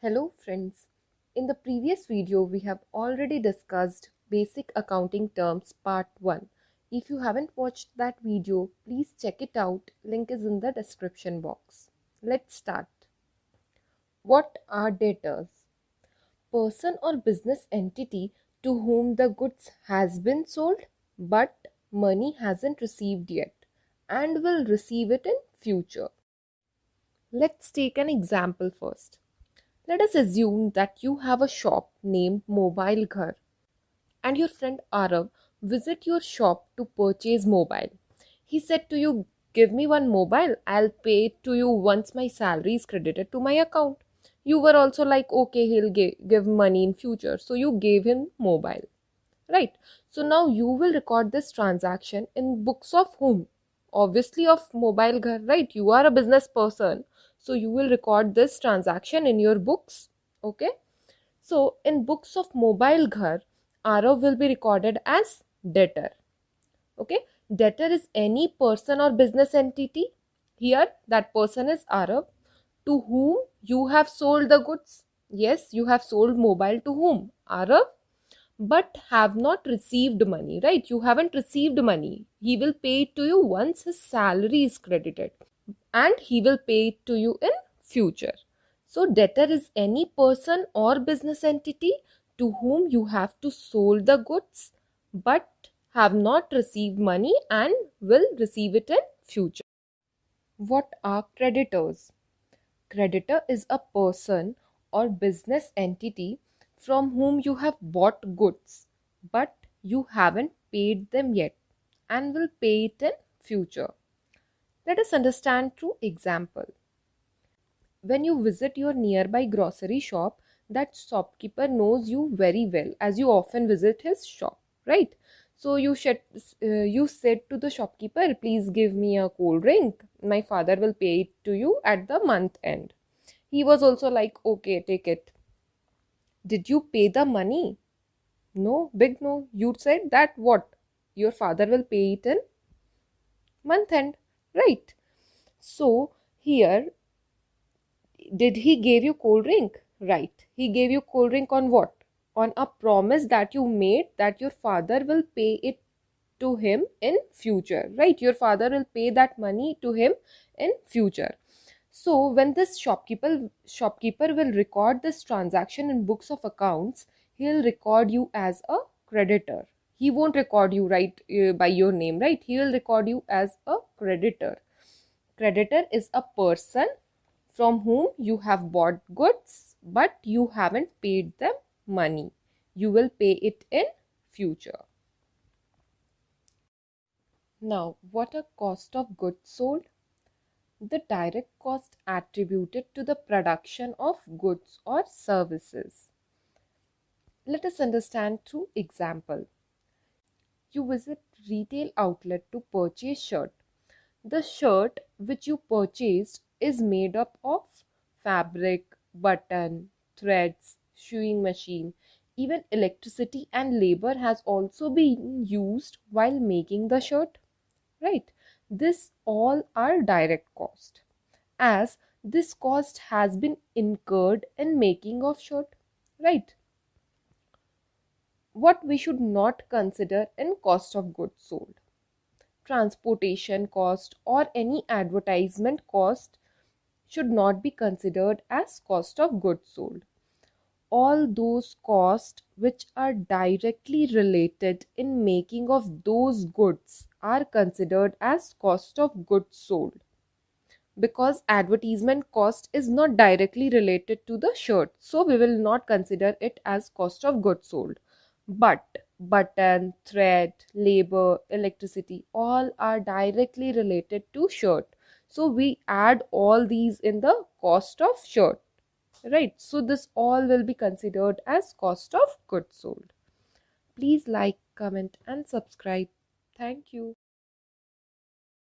friends. In the previous video, we have already discussed basic accounting terms part 1. If you haven't watched that video, please check it out. Link is in the description box. Let's start. What are debtors? Person or business entity to whom the goods has been sold but money hasn't received yet and will receive it in future. Let's take an example first. Let us assume that you have a shop named Mobile Ghar and your friend Arav visit your shop to purchase mobile. He said to you, give me one mobile, I'll pay it to you once my salary is credited to my account. You were also like, okay, he'll give money in future. So you gave him mobile, right? So now you will record this transaction in books of whom? Obviously of Mobile Ghar, right? You are a business person so you will record this transaction in your books okay? So in books of mobile ghar arav will be recorded as debtor okay? Debtor is any person or business entity here that person is arav to whom you have sold the goods. Yes you have sold mobile to whom? Arav but have not received money right? You haven't received money. He will pay it to you once his salary is credited and he will pay it to you in future. So debtor is any person or business entity to whom you have to sold the goods but have not received money and will receive it in future. What are creditors? Creditor is a person or business entity from whom you have bought goods but you haven't paid them yet and will pay it in future. Let us understand through example. When you visit your nearby grocery shop, that shopkeeper knows you very well as you often visit his shop, right? So you should, uh, you said to the shopkeeper, please give me a cold drink. My father will pay it to you at the month end. He was also like, okay, take it. Did you pay the money? No, big no. You said that what? Your father will pay it in month end right. So here did he gave you cold drink? Right. He gave you cold drink on what? On a promise that you made that your father will pay it to him in future. Right. Your father will pay that money to him in future. So when this shopkeeper shopkeeper will record this transaction in books of accounts he'll record you as a creditor he won't record you right uh, by your name right? He will record you as a creditor. Creditor is a person from whom you have bought goods but you haven't paid them money. You will pay it in future. Now what are cost of goods sold. The direct cost attributed to the production of goods or services. Let us understand through example you visit retail outlet to purchase shirt. The shirt which you purchased is made up of fabric, button, threads, sewing machine. Even electricity and labor has also been used while making the shirt. Right? This all are direct cost as this cost has been incurred in making of shirt. Right? What we should not consider in cost of goods sold. Transportation cost or any advertisement cost should not be considered as cost of goods sold. All those costs which are directly related in making of those goods are considered as cost of goods sold because advertisement cost is not directly related to the shirt so we will not consider it as cost of goods sold but button, thread, labor, electricity all are directly related to shirt. So we add all these in the cost of shirt. Right. So this all will be considered as cost of goods sold. Please like, comment and subscribe. Thank you.